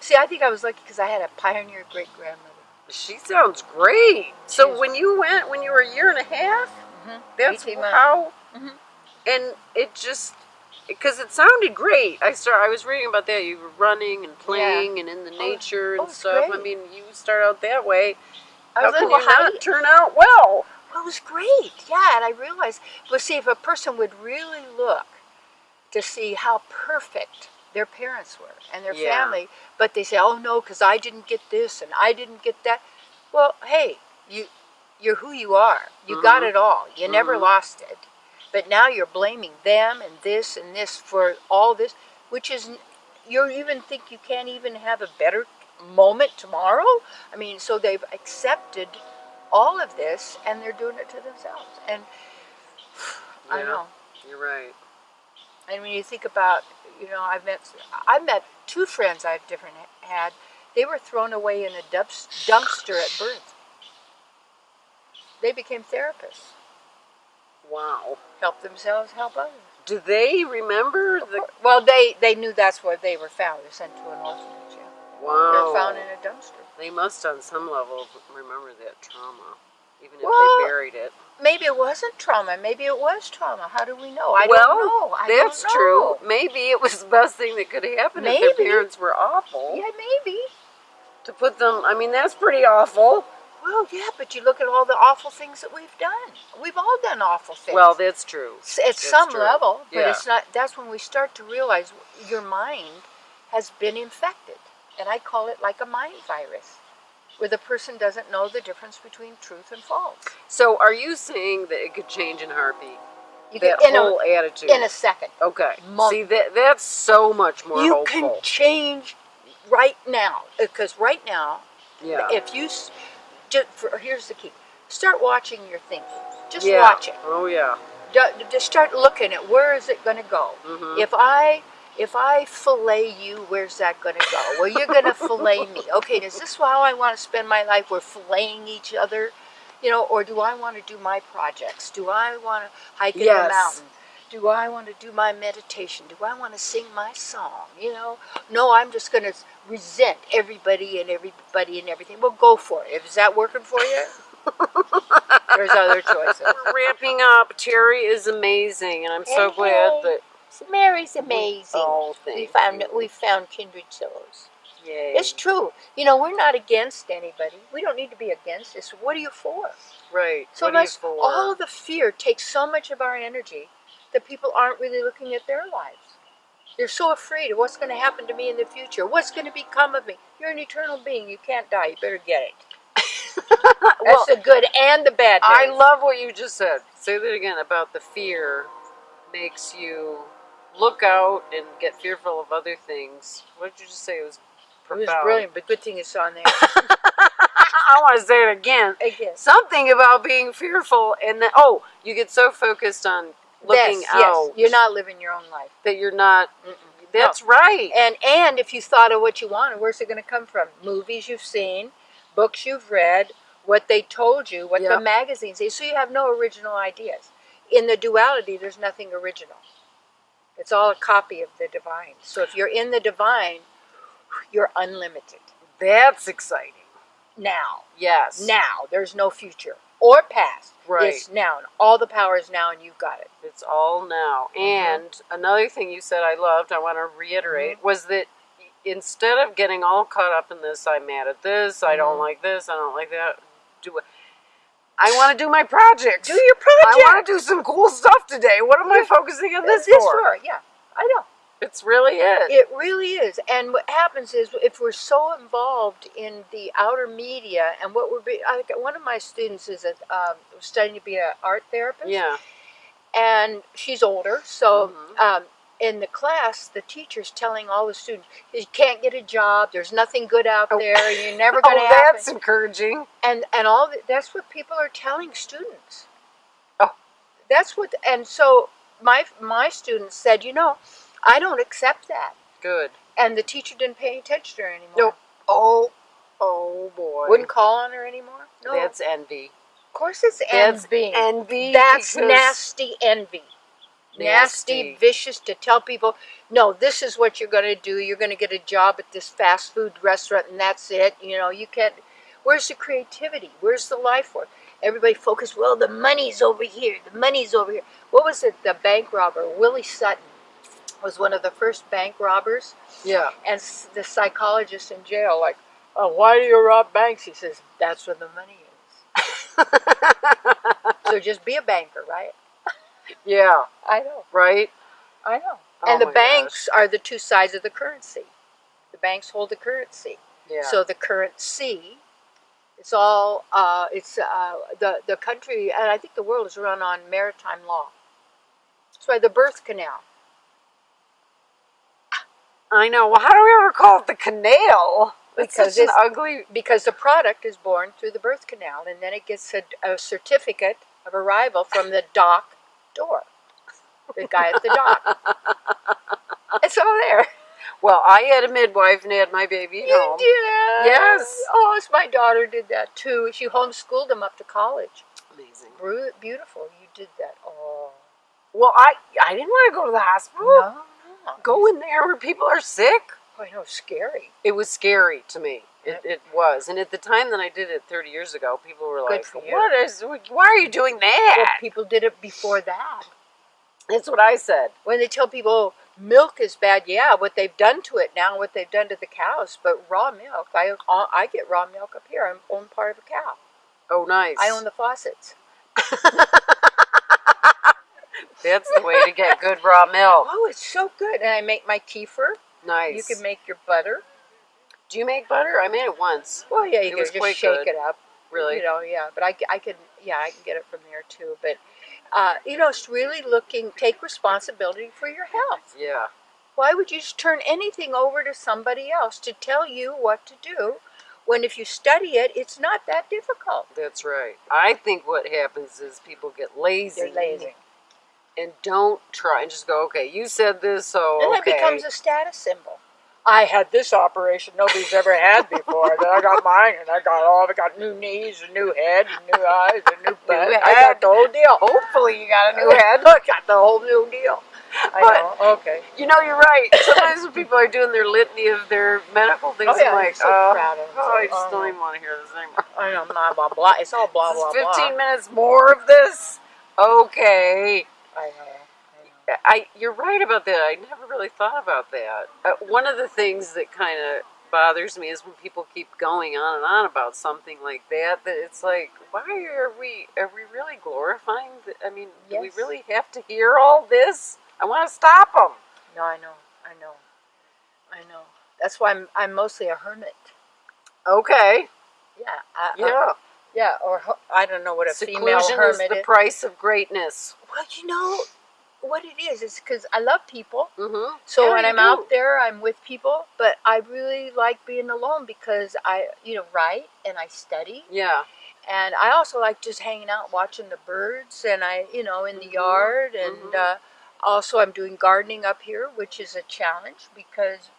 See, I think I was lucky because I had a pioneer great grandmother. She sounds great. So She's- when you went, when you were a year and a half, Mm-hmm. that's 18 months. how. And it just because it sounded great. I start. I was reading about that. You were running and playing and in the nature oh, and stuff. I mean, you start out that way. I How can you not turn out well? Well, it was great. Yeah, and I realized, well, see, if a person would really look to see how perfect their parents were and their Yeah. family, but they say, oh no, because I didn't get this and I didn't get that. Well, hey, you, you're who you are. You got Mhm. it all. You never Mhm. lost it. But now you're blaming them and this and this for all this, which is, you even think you can't even have a better moment tomorrow. I mean, so they've accepted all of this and they're doing it to themselves. And I Yeah. know. You're right. And when you think about, you know, I've met, I've met two friends I've different had. They were thrown away in a dumpster at birth. They became therapists, Wow. help themselves, help others. Do they remember the? Well, they they knew that's where they were found. They're sent to an orphanage. Yeah. Wow. They're found in a dumpster. They must, on some level, remember that trauma, even if Well, they buried it. Maybe it wasn't trauma. Maybe it was trauma. How do we know? I well, don't know. I that's don't true. Maybe it was the best thing that could happen if their parents were awful. Yeah, maybe. To put them, I mean, that's pretty awful. Well, yeah, but you look at all the awful things that we've done. We've all done awful things. Well, that's true. At that's some true. level, but Yeah. it's not. That's when we start to realize your mind has been infected, and I call it like a mind virus, where the person doesn't know the difference between truth and false. So, are you saying that it could change in a heartbeat? You That can, whole a attitude. in a second. okay. month. See, that that's so much more you hopeful. can change right now because right now yeah. if you just for, here's the key start watching your thinking just yeah. watch it Oh yeah. Ju- just start looking at where is it going to go Mhm. if i if i fillet you where's that going to go well you're going to fillet me okay is this how i want to spend my life we're filleting each other you know or do i want to do my projects do i want to hike in Yes. the mountain do I want to do my meditation? Do I want to sing my song? You know, no, I'm just going to resent everybody and everybody and everything. Well, go for it. Is that working for you? There's other choices. We're wrapping up. Terry is amazing, and I'm so And glad that Mary's amazing. Oh, we found we found kindred souls. Yay. It's true. You know, we're not against anybody. We don't need to be against this. What are you for? Right. So what are you much, for? all the fear takes so much of our energy that people aren't really looking at their lives. They're so afraid of what's going to happen to me in the future. What's going to become of me? You're an eternal being. You can't die. You better get it. well, That's the good and the bad. I love what you just said. Say that again about the fear makes you look out and get fearful of other things. What did you just say? It was profound. It was brilliant, but good thing it's on there. I want to say it again. Again. Something about being fearful, and then oh, you get so focused on looking yes, out yes. You're not living your own life. that you're not. Mm-mm. That's right. And and if you thought of what you wanted, where's it going to come from? Movies you've seen, books you've read, what they told you, what Yep. the magazines say. So you have no original ideas. In the duality, there's nothing original. It's all a copy of the divine. So if you're in the divine, you're unlimited. That's exciting. Now, Yes. now, there's no future or past. Right. It's now. And all the power is now, and you've got it. It's all now. Mm-hmm. And another thing you said I loved, I want to reiterate, was that instead of getting all caught up in this, I'm mad at this, I don't Mhm. like this, I don't like that, do it. I want to do my project. Do your project. I want to do some cool stuff today. What am I focusing on this, this for? for? Yeah, I know. It's really it. It really is. And what happens is if we're so involved in the outer media and what we're be, I, one of my students is a, um, studying to be an art therapist. yeah. And she's older. So Mhm. um, in the class, the teacher's telling all the students, you can't get a job. There's nothing good out Oh. there. You're never Oh, going to happen. that's encouraging. And, and all the, that's what people are telling students. Oh. That's what, and so my, my students said, you know, I don't accept that. Good. And the teacher didn't pay any attention to her anymore. No. Oh, oh boy. Wouldn't call on her anymore. No, That's envy. of course it's That's envy. envy. That's nasty envy. Nasty. Nasty. vicious to tell people, no, this is what you're going to do. You're going to get a job at this fast food restaurant, and that's it. You know, you can't. Where's the creativity? Where's the life force? Everybody focus. Well, the money's over here. The money's over here. What was it? The bank robber, Willie Sutton, was one of the first bank robbers. Yeah. And the psychologist in jail, like, oh, why do you rob banks? He says, that's where the money is. so just be a banker, right? yeah. I know. Right. I know. Oh and the banks are the two sides of the currency. The banks hold the currency. Yeah. So the currency, it's all, uh, it's uh, the, the country, and I think the world is run on maritime law. That's why the birth canal. I know. Well, how do we ever call it the canal? It's Because such an it's- ugly. because the product is born through the birth canal and then it gets a, a certificate of arrival from the dock door the guy at the dock it's all there Well, I had a midwife and had my baby at you home. did Yes. oh it's my daughter did that too she homeschooled him up to college Amazing. Bru- beautiful you did that oh Well, I I didn't want to go to the hospital. no no Go in there where people are sick. I know scary It was scary to me. It, it was, and at the time that I did it 30 years ago, people were Good like, "What is? Why are you doing well, that?" people did it before that That's what I said. when they tell people milk is bad, yeah, what they've done to it now, what they've done to the cows, but raw milk, I I get raw milk up here. I own part of a cow. Oh, nice. I own the faucets. That's the way to get good raw milk. Oh, it's so good, and I make my kefir. Nice. You can make your butter. Do you make butter? I made it once. Well, yeah, you It can just shake good. it up. Really? You know, yeah, but I, I can, yeah, I can get it from there too. But, uh, you know, it's really looking, take responsibility for your health. Yeah. Why would you just turn anything over to somebody else to tell you what to do when if you study it, it's not that difficult? That's right. I think what happens is people get lazy. They're lazy. And don't try and just go, okay, you said this, so And okay. that becomes a status symbol. I had this operation nobody's ever had before. then I got mine, and I got all. I got new knees, a new head, and new eyes, a new butt. I got the whole deal. Hopefully you got a new head. I got the whole new deal. I But- know. Okay. You know, you're right. Sometimes when people are doing their litany of their medical things, Oh, yeah, I'm like, I'm so oh, proud of them. oh, I just don't uh-huh. even want to hear this anymore. I know. Blah blah blah. It's all blah blah 15 blah. minutes more of this? Okay. I know. I know. I, you're right about that. I never really thought about that. Uh, one of the things that kind of bothers me is when people keep going on and on about something like that. That it's like, why are we? Are we really glorifying? The, I mean, do we really have to hear all this? I want to stop them. No, I know, I know, I know. That's why I'm I'm mostly a hermit. Okay. Yeah, I, Yeah. I- yeah, or I don't know what a female Seclusion is the is. price of greatness. Well, you know what it is is because I love people. Mm-hmm. So Yeah, when you I'm do. out there, I'm with people, but I really like being alone because I, you know, write and I study, Yeah. and I also like just hanging out, watching the birds, and I, you know, in the Mhm, yard, and mhm. uh, also I'm doing gardening up here, which is a challenge because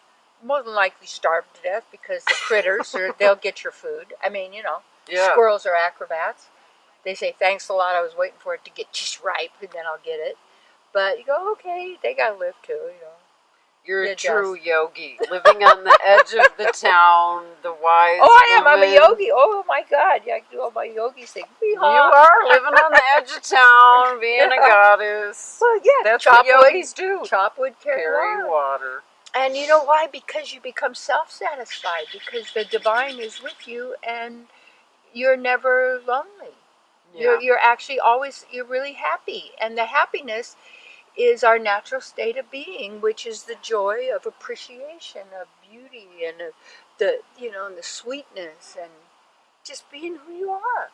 more than likely starve to death because the critters are they'll get your food. I mean, you know, Yeah. squirrels are acrobats. They say thanks a lot. I was waiting for it to get just ripe, and then I'll get it. But you go, okay, they gotta live too, you know. You're a true yogi, living on the edge of the town, the wise. Oh, I am. I'm a yogi. Oh my God! Yeah, I do all my yogi thing. You are living on the edge of town, being a goddess. Well, yeah. That's chop what wood, yogis do. chop wood, carry, Carry water. water. And you know why? Because you become self-satisfied. Because the divine is with you, and you're never lonely. Yeah. You're you're actually always you're really happy, and the happiness is our natural state of being, which is the joy of appreciation, of beauty, and of the you know, and the sweetness, and just being who you are.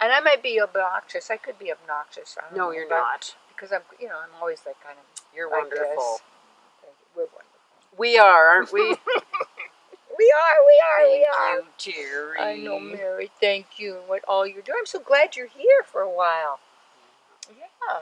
And I might be obnoxious. I could be obnoxious. I don't No, know, you're not. because I'm you know I'm always that kind of. You're like wonderful. We're wonderful. We are, aren't we? We are. We are. we are. Thank you, Terry. I know, Mary. Thank you, and what all you're doing. I'm so glad you're here for a while. Mm-hmm. Yeah.